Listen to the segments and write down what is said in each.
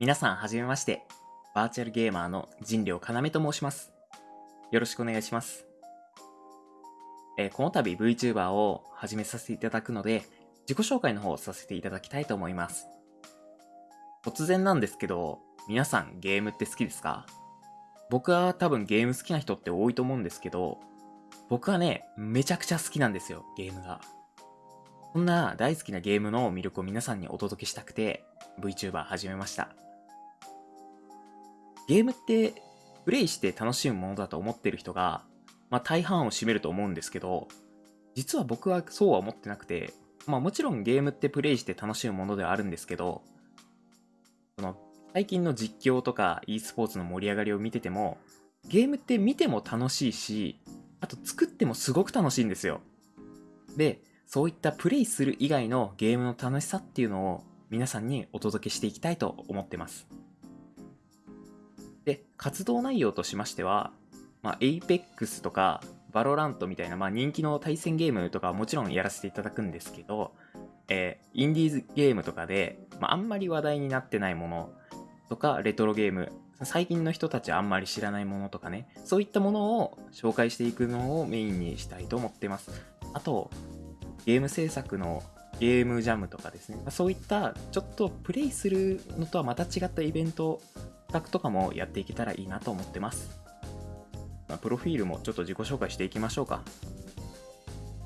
皆さんはじめまして。バーチャルゲーマーの人良要と申します。よろしくお願いします。えーこの度 VTuber を始めさせていただくので、自己紹介の方をさせていただきたいと思います。突然なんですけど、皆さんゲームって好きですか？僕は多分ゲーム好きな人って多いと思うんですけど、僕はね、めちゃくちゃ好きなんですよ、ゲームが。そんな大好きなゲームの魅力を皆さんにお届けしたくて、VTuber 始めました。ゲームって、プレイして楽しむものだと思ってる人が、まあ大半を占めると思うんですけど、実は僕はそうは思ってなくて、まあもちろんゲームってプレイして楽しむものではあるんですけど、その最近の実況とか e スポーツの盛り上がりを見てても、ゲームって見ても楽しいし、あと作ってもすごく楽しいんですよ。で、そういったプレイする以外のゲームの楽しさっていうのを皆さんにお届けしていきたいと思ってます。で、活動内容としましては、まあ、Apex とか Valorant みたいな、まあ、人気の対戦ゲームとかはもちろんやらせていただくんですけど、えーインディーズゲームとかで、まあ、あんまり話題になってないものとか、レトロゲーム、最近の人たちあんまり知らないものとかね、そういったものを紹介していくのをメインにしたいと思ってます。あと、ゲーム制作のゲームジャムとかですね、まあそういったちょっとプレイするのとはまた違ったイベント、企画とかもやっていけたらいいなと思ってます。まあプロフィールもちょっと自己紹介していきましょうか。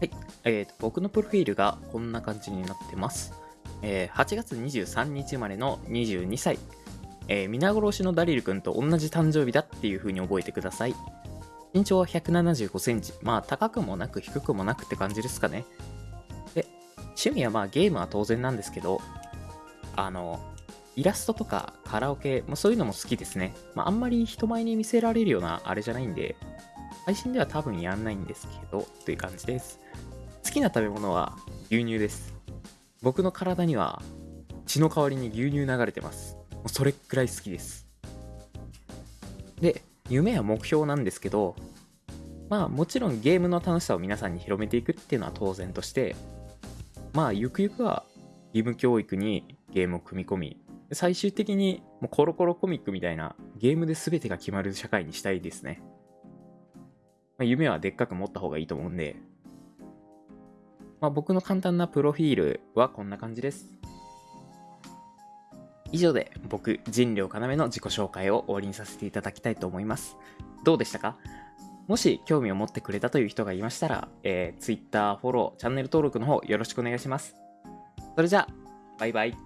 はい、えーと、僕のプロフィールがこんな感じになってます。えー8月23日生まれの22歳。えー皆殺しのダリル君と同じ誕生日だっていう風に覚えてください。身長は175センチ。まあ高くもなく低くもなくって感じですかね。で、趣味はまあゲームは当然なんですけど、あの、イラストとかカラオケ、まあ、そういうのも好きですね。まああんまり人前に見せられるようなあれじゃないんで、配信では多分やんないんですけど、という感じです。好きな食べ物は牛乳です。僕の体には血の代わりに牛乳流れてます。もうそれくらい好きです。で、夢や目標なんですけど、まあもちろんゲームの楽しさを皆さんに広めていくっていうのは当然として、まあゆくゆくは義務教育にゲームを組み込み、最終的にもうコロコロコミックみたいなゲームで全てが決まる社会にしたいですね。まあ、夢はでっかく持った方がいいと思うんで、まあ、僕の簡単なプロフィールはこんな感じです。以上で僕、人良要の自己紹介を終わりにさせていただきたいと思います。どうでしたか？もし興味を持ってくれたという人がいましたら、えー、Twitter、フォロー、チャンネル登録の方よろしくお願いします。それじゃあ、バイバイ。